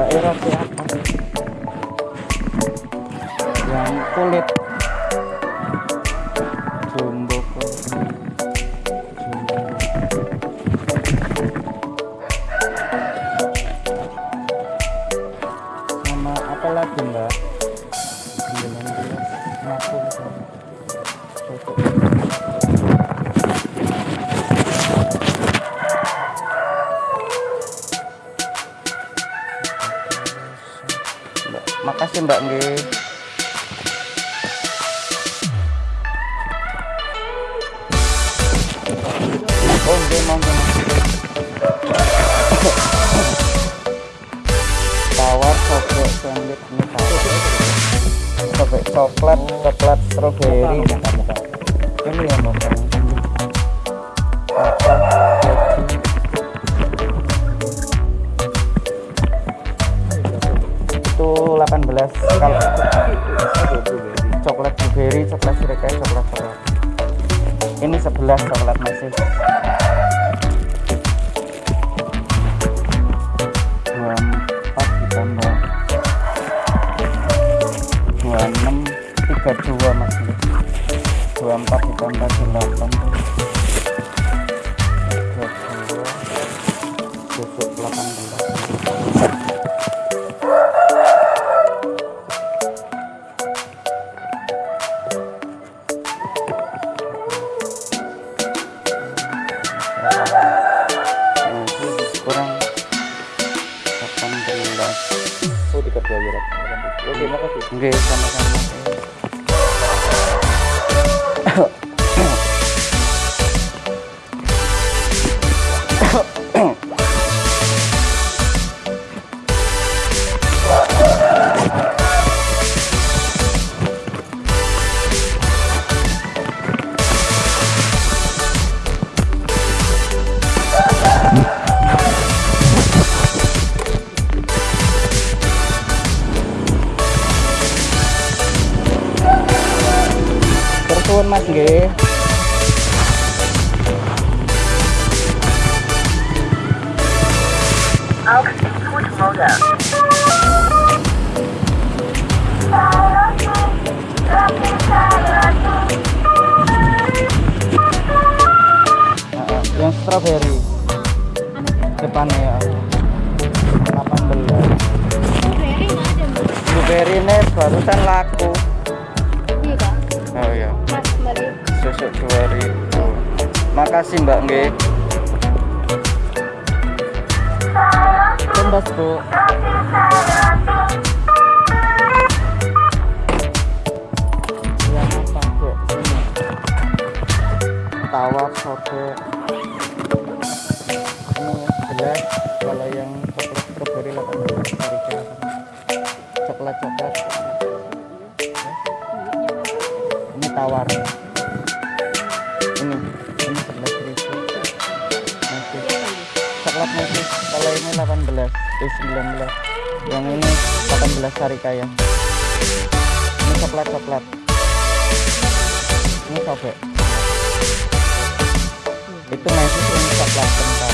哎，老婆。Makasih mbak nggih oh nggih monggo tawar coklat sandwich ini coklat coklat strawberry ini ya mbak 18 kalau coklat blueberry coklat sirkai coklat coklat ini 11 coklat masih. 24 ditambah 26 32 masih. 24 ditambah 8 Okay, sama-sama Mas nggih. Heeh, yang strawberry. Depannya ya. 18. Blueberry nggak ada mbak Blueberry ini barusan laku. Iya Oh ya, mas susu 2000. Makasih Mbak nggih. Tembas, Bu. Tawar sobek. Ini kalau yang coklat strawberry 18 dari Coklat coklat. Tawar. Ini ini 11 ribu. Masih coklat masih kalau ini 18 eh 19 yang ini 18 sarikaya ini coklat coklat. Ini sobek. Itu masih ini coklat kental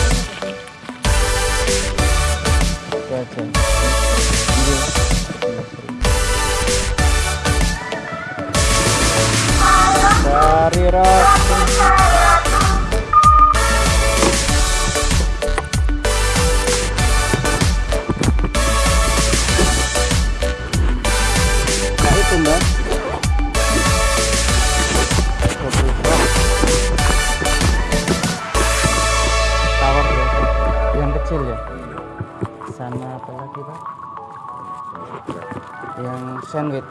itu aja. Ini 11.000. roti Nah biasa Yang kecil ya? Sama apa lagi pak? Yang sandwich.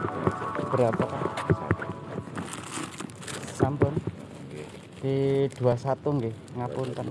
Berapa pak Sampun. Di 21 nggih Ngapunten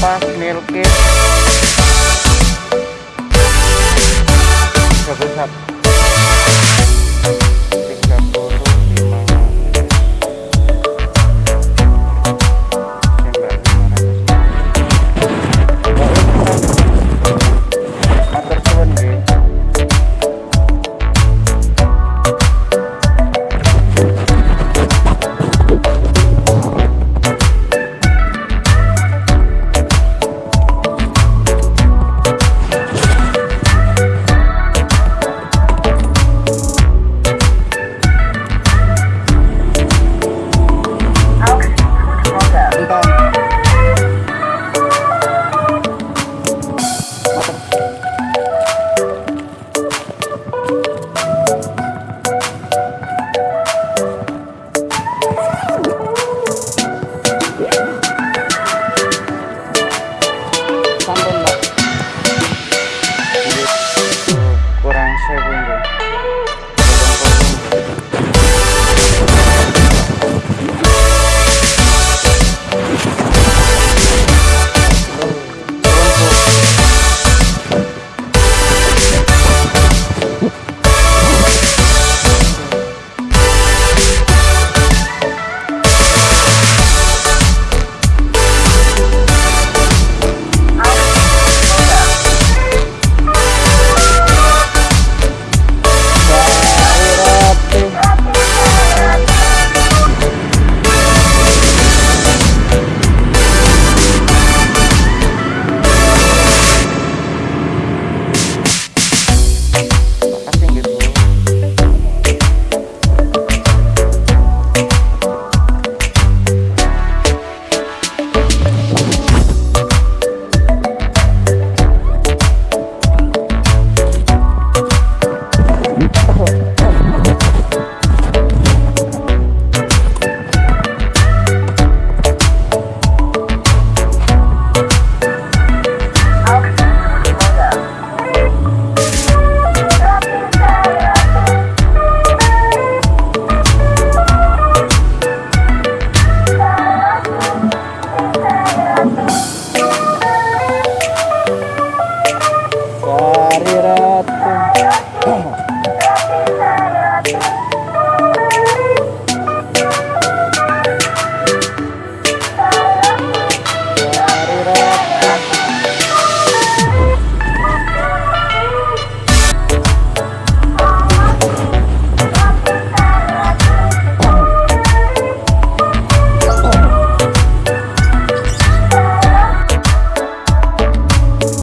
para primeiro que... Deixa eu ver rápido.